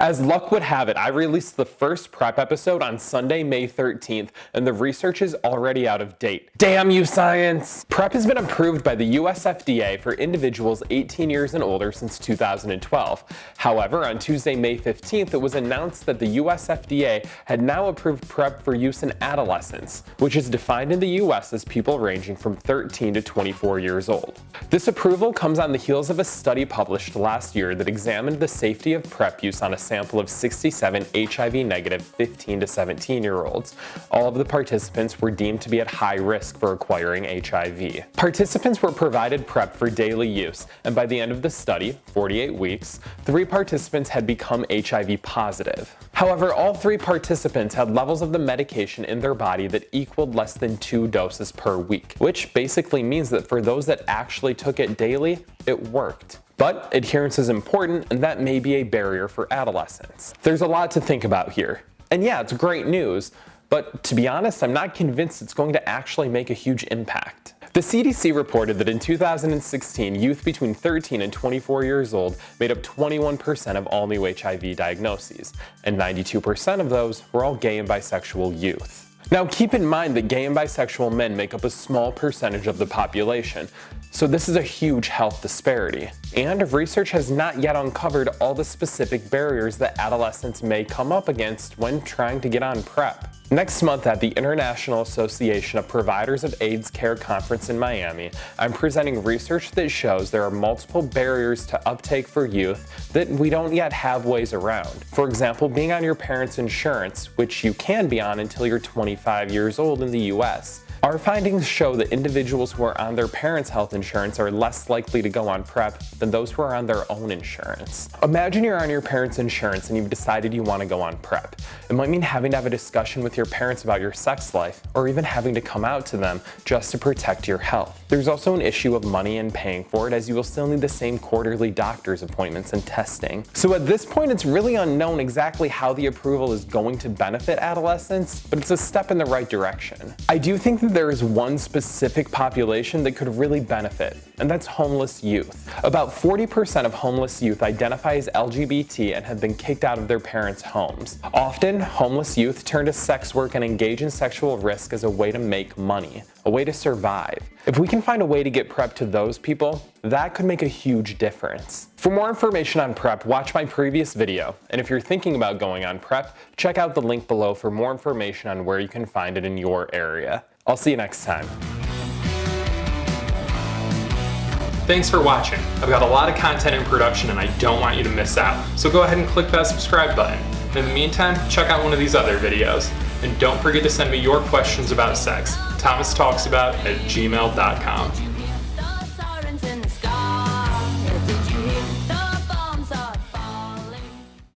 As luck would have it, I released the first PrEP episode on Sunday, May 13th, and the research is already out of date. Damn you, science! PrEP has been approved by the US FDA for individuals 18 years and older since 2012. However, on Tuesday, May 15th, it was announced that the US FDA had now approved PrEP for use in adolescents, which is defined in the US as people ranging from 13 to 24 years old. This approval comes on the heels of a study published last year that examined the safety of PrEP use on a sample of 67 HIV-negative 15 to 17 year olds. All of the participants were deemed to be at high risk for acquiring HIV. Participants were provided PrEP for daily use, and by the end of the study, 48 weeks, three participants had become HIV positive. However, all three participants had levels of the medication in their body that equaled less than two doses per week, which basically means that for those that actually took it daily, it worked. But adherence is important and that may be a barrier for adolescents. There's a lot to think about here. And yeah, it's great news, but to be honest, I'm not convinced it's going to actually make a huge impact. The CDC reported that in 2016, youth between 13 and 24 years old made up 21% of all new HIV diagnoses, and 92% of those were all gay and bisexual youth. Now keep in mind that gay and bisexual men make up a small percentage of the population, so this is a huge health disparity. And research has not yet uncovered all the specific barriers that adolescents may come up against when trying to get on PrEP. Next month at the International Association of Providers of AIDS Care Conference in Miami, I'm presenting research that shows there are multiple barriers to uptake for youth that we don't yet have ways around. For example, being on your parents' insurance, which you can be on until you're 25 years old in the US. Our findings show that individuals who are on their parents' health insurance are less likely to go on PrEP than those who are on their own insurance. Imagine you're on your parents' insurance and you've decided you want to go on PrEP. It might mean having to have a discussion with your parents about your sex life, or even having to come out to them just to protect your health. There's also an issue of money and paying for it as you will still need the same quarterly doctor's appointments and testing. So at this point, it's really unknown exactly how the approval is going to benefit adolescents, but it's a step in the right direction. I do think that there is one specific population that could really benefit, and that's homeless youth. About 40% of homeless youth identify as LGBT and have been kicked out of their parents' homes. Often, homeless youth turn to sex work and engage in sexual risk as a way to make money, a way to survive. If we can find a way to get PrEP to those people, that could make a huge difference. For more information on PrEP, watch my previous video, and if you're thinking about going on PrEP, check out the link below for more information on where you can find it in your area. I'll see you next time. Thanks for watching. I've got a lot of content in production and I don't want you to miss out. So go ahead and click that subscribe button. In the meantime, check out one of these other videos. And don't forget to send me your questions about sex. Thomas Talks About at gmail.com.